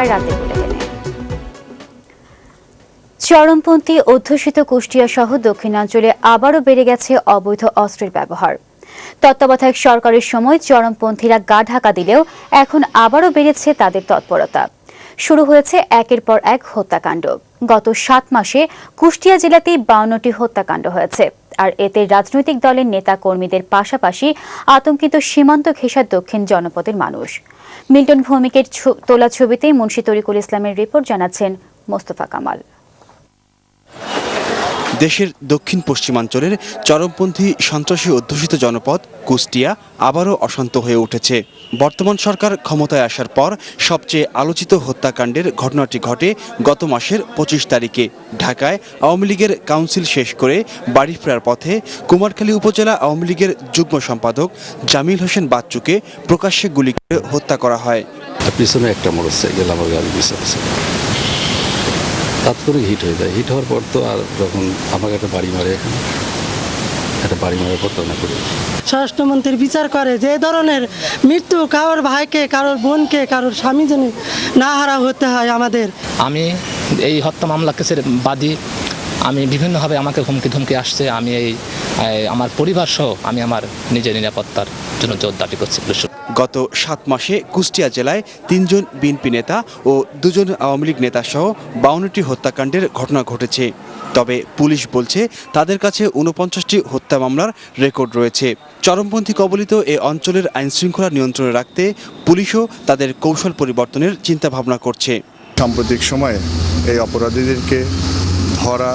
শনিবার রাতে বলে গেলেন চরমপন্থী অধ্যুষিত কুষ্টিয়া সহ দক্ষিণাঞ্চলে আবারও বেড়ে গেছে অবৈধ অস্ত্রের ব্যবহার। তত্ত্বাবধায়ক সরকারের সময় চরমপন্থীরা গা ঢাকা দিলেও এখন আবারও বেড়েছে তাদের তৎপরতা। শুরু হয়েছে একের পর এক হত্যাকাণ্ড। গত সাত মাসে কুষ্টিয়া জেলাতেই বাউন্নটি হত্যাকাণ্ড হয়েছে। আর এতে রাজনৈতিক দলের নেতা কর্মীদের পাশাপাশি আতঙ্কিত সীমান্ত ঘেঁষা দক্ষিণ জনপদের মানুষ। মিল্টন ভৌমিকের তোলা ছবিতে মুন্সী তরিকুল ইসলামের রিপোর্ট জানাচ্ছেন মোস্তফা কামাল। দেশের দক্ষিণ পশ্চিমাঞ্চলের চরমপন্থী সন্ত্রাসী অধ্যুষিত জনপদ কুষ্টিয়া আবারও অশান্ত হয়ে উঠেছে। বর্তমান সরকার ক্ষমতায় আসার পর সবচেয়ে আলোচিত হত্যাকাণ্ডের ঘটনাটি ঘটে গত মাসের পঁচিশ তারিখে। ঢাকায় আওয়ামী লীগের কাউন্সিল শেষ করে বাড়ি ফেরার পথে কুমারখালী উপজেলা আওয়ামী লীগের যুগ্ম সম্পাদক জামিল হোসেন বাচ্চুকে প্রকাশ্যে গুলি করে হত্যা করা হয়। পিছনে একটা গাড়ি পিছনে তাৎক্ষণিক হিট হয়ে যায়। হিট হওয়ার পর তো আর যখন আমাকে একটা বাড়ি মারে এখানে একটা বাড়ি মারার পর তো না করি স্বরাষ্ট্রমন্ত্রীর বিচার করে যে ধরনের মৃত্যু কারোর ভাইকে কারোর বোনকে কারোর স্বামী যেন না হারা হতে হয় আমাদের। আমি এই হত্যা মামলা কেসের বাদী আমি বিভিন্নভাবে আমাকে হুমকি ধুমকি আসছে। আমি এই আমার পরিবার সহ আমি আমার নিজের নিরাপত্তার জন্য জোর দাবি করছি। গত সাত মাসে কুষ্টিয়া জেলায় তিনজন বিএনপি নেতা ও দুজন আওয়ামী লীগ নেতা সহ বাউন্নটি হত্যাকাণ্ডের ঘটনা ঘটেছে। তবে পুলিশ বলছে, তাদের কাছে উনপঞ্চাশটি হত্যা মামলার রেকর্ড রয়েছে। চরমপন্থী কবলিত এ অঞ্চলের আইনশৃঙ্খলা নিয়ন্ত্রণে রাখতে পুলিশও তাদের কৌশল পরিবর্তনের চিন্তাভাবনা করছে। সাম্প্রতিক সময়ে এই অপরাধীদেরকে ধরা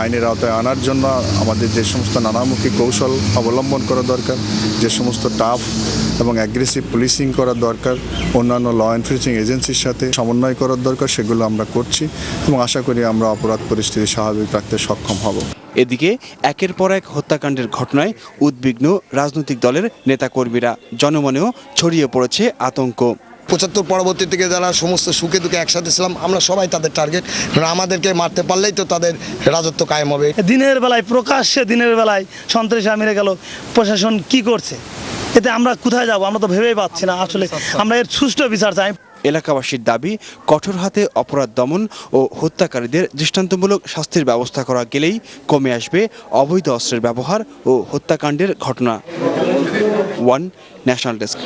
আইনের আওতায় আনার জন্য আমাদের যে সমস্ত নানামুখী কৌশল অবলম্বন করা দরকার, যে সমস্ত টাফ এবং অ্যাগ্রেসিভ পুলিশিং করা দরকার, অন্যান্য ল এনফোর্সিং এজেন্সির সাথে সমন্বয় করার দরকার, সেগুলো আমরা করছি এবং আশা করি আমরা অপরাধ পরিস্থিতি স্বাভাবিক রাখতে সক্ষম হব। এদিকে একের পর এক হত্যাকাণ্ডের ঘটনায় উদ্বিগ্ন রাজনৈতিক দলের নেতাকর্মীরা, জনমনেও ছড়িয়ে পড়েছে আতঙ্ক। পঁচাত্তর পরবর্তী থেকে যারা সমস্ত সুখে দুঃখে একসাথে ছিলাম আমরা সবাই তাদের টার্গেট আমাদেরকে মারতে পারলেই তো তাদের রাজত্ব কায়েম হবে। দিনের বেলায় প্রকাশ্যে দিনের বেলায় সন্ত্রাসী মেরে গেল প্রশাসন কি করছে? এতে আমরা কোথায় যাব? আমরা তো ভেবেই পাচ্ছি না। আসলে আমরা এর সুষ্ঠু বিচার চাই। এলাকাবাসীর দাবি কঠোর হাতে অপরাধ দমন ও হত্যাকারীদের দৃষ্টান্তমূলক শাস্তির ব্যবস্থা করা গেলেই কমে আসবে অবৈধ অস্ত্রের ব্যবহার ও হত্যাকাণ্ডের ঘটনা। One national desk.